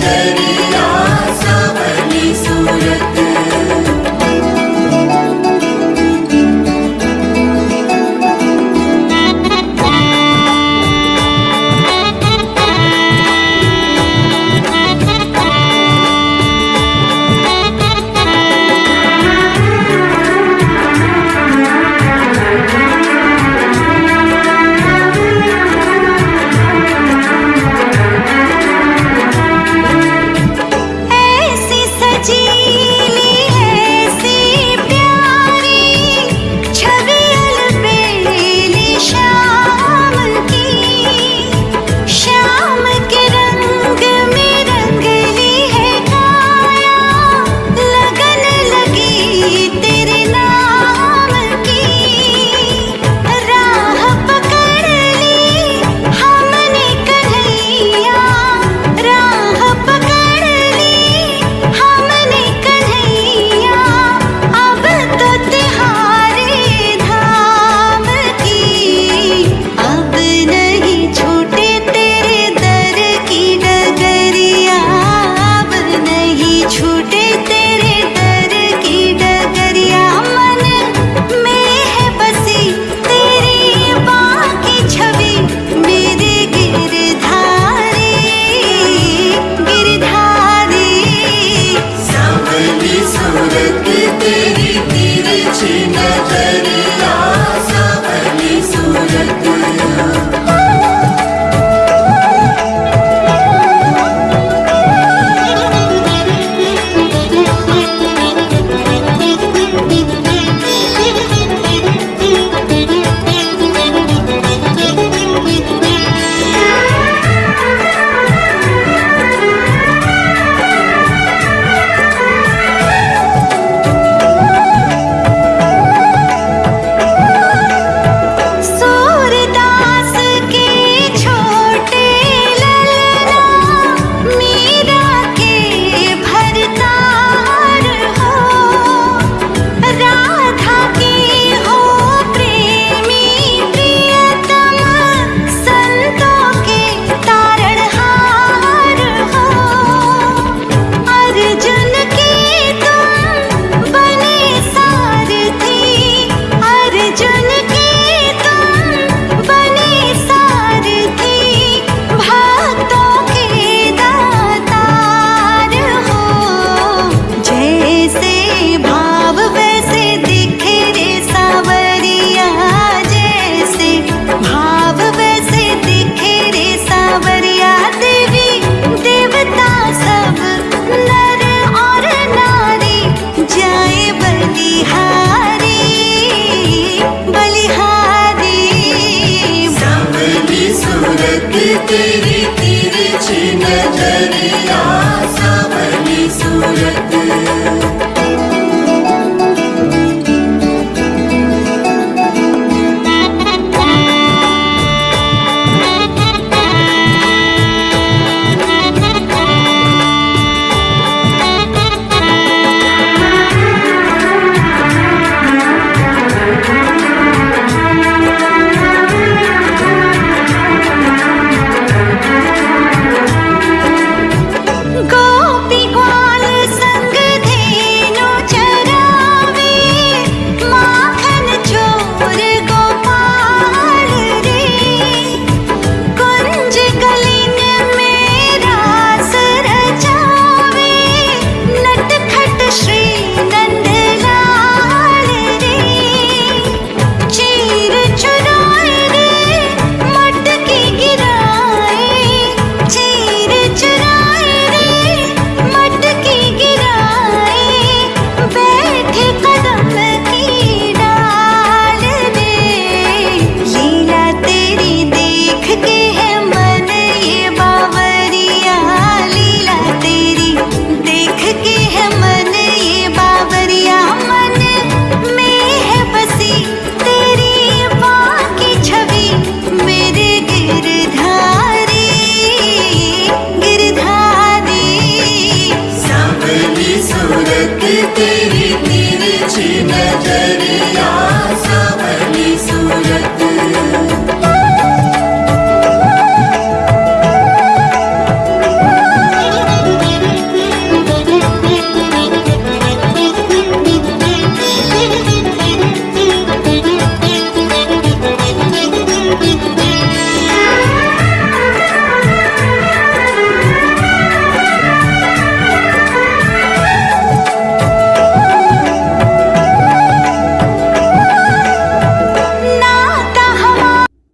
Mary. baby. तिरछी नजरिया सावली सूरत